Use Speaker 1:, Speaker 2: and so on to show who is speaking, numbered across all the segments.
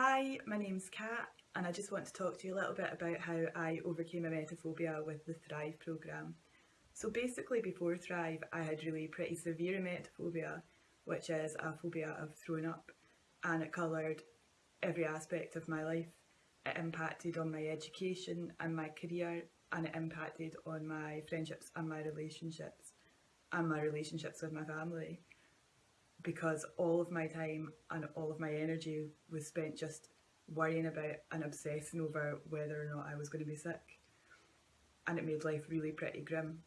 Speaker 1: Hi, my name's Kat and I just want to talk to you a little bit about how I overcame emetophobia with the Thrive programme. So basically before Thrive I had really pretty severe emetophobia which is a phobia of throwing up and it coloured every aspect of my life. It impacted on my education and my career and it impacted on my friendships and my relationships and my relationships with my family because all of my time and all of my energy was spent just worrying about and obsessing over whether or not I was going to be sick. And it made life really pretty grim.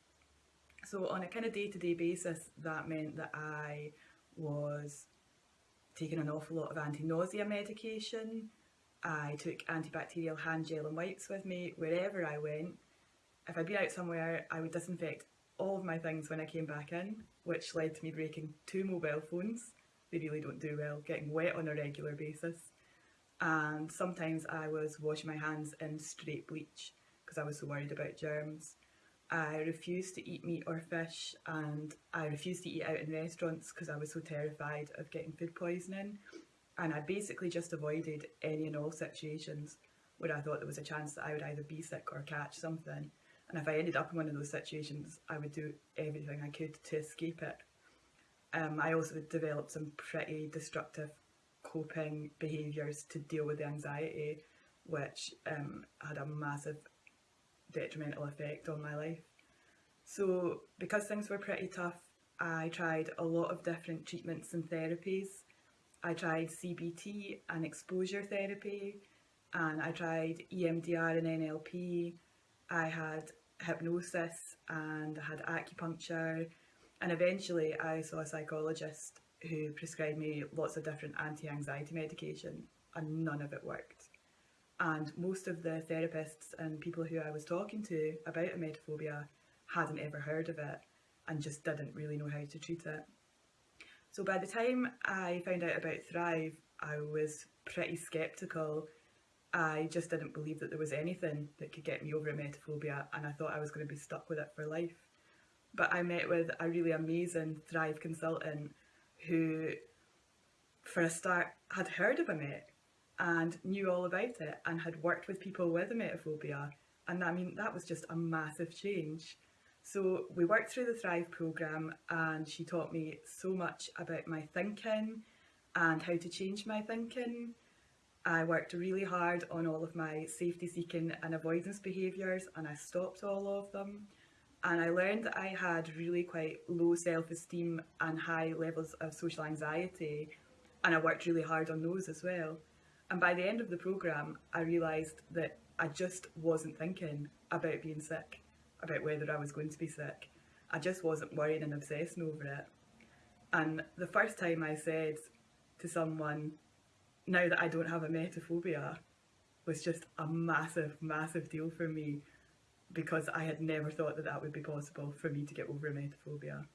Speaker 1: So on a kind of day-to-day -day basis, that meant that I was taking an awful lot of anti-nausea medication. I took antibacterial hand gel and wipes with me wherever I went. If I'd been out somewhere, I would disinfect all of my things when I came back in, which led to me breaking two mobile phones. They really don't do well, getting wet on a regular basis. And sometimes I was washing my hands in straight bleach because I was so worried about germs. I refused to eat meat or fish and I refused to eat out in restaurants because I was so terrified of getting food poisoning. And I basically just avoided any and all situations where I thought there was a chance that I would either be sick or catch something. And if I ended up in one of those situations, I would do everything I could to escape it. Um, I also developed some pretty destructive coping behaviours to deal with the anxiety, which um, had a massive detrimental effect on my life. So because things were pretty tough, I tried a lot of different treatments and therapies. I tried CBT and exposure therapy, and I tried EMDR and NLP. I had hypnosis and I had acupuncture and eventually I saw a psychologist who prescribed me lots of different anti-anxiety medication and none of it worked. And most of the therapists and people who I was talking to about emetophobia hadn't ever heard of it and just didn't really know how to treat it. So by the time I found out about Thrive, I was pretty sceptical I just didn't believe that there was anything that could get me over emetophobia and I thought I was going to be stuck with it for life. But I met with a really amazing Thrive consultant who, for a start, had heard of Emet and knew all about it and had worked with people with emetophobia. And I mean, that was just a massive change. So we worked through the Thrive programme and she taught me so much about my thinking and how to change my thinking I worked really hard on all of my safety seeking and avoidance behaviours and I stopped all of them. And I learned that I had really quite low self-esteem and high levels of social anxiety and I worked really hard on those as well. And by the end of the programme, I realised that I just wasn't thinking about being sick, about whether I was going to be sick. I just wasn't worrying and obsessing over it. And the first time I said to someone, now that I don't have a emetophobia was just a massive, massive deal for me because I had never thought that that would be possible for me to get over emetophobia.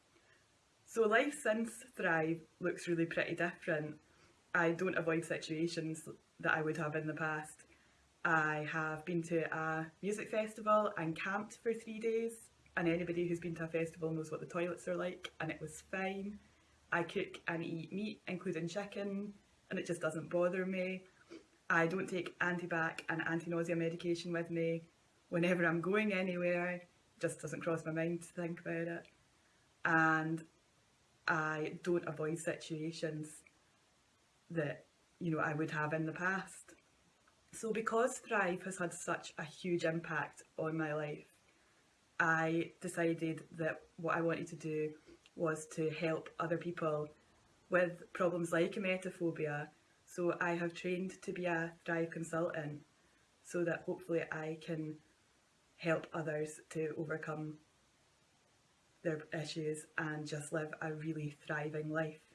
Speaker 1: So life since Thrive looks really pretty different. I don't avoid situations that I would have in the past. I have been to a music festival and camped for three days and anybody who's been to a festival knows what the toilets are like and it was fine. I cook and eat meat including chicken, and it just doesn't bother me. I don't take antibac and anti-nausea medication with me whenever I'm going anywhere. It just doesn't cross my mind to think about it. And I don't avoid situations that you know I would have in the past. So because Thrive has had such a huge impact on my life, I decided that what I wanted to do was to help other people with problems like emetophobia. So I have trained to be a Thrive consultant so that hopefully I can help others to overcome their issues and just live a really thriving life.